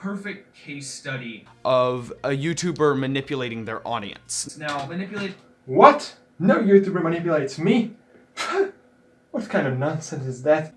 perfect case study of a YouTuber manipulating their audience. Now, manipulate. What? No YouTuber manipulates me? what kind of nonsense is that?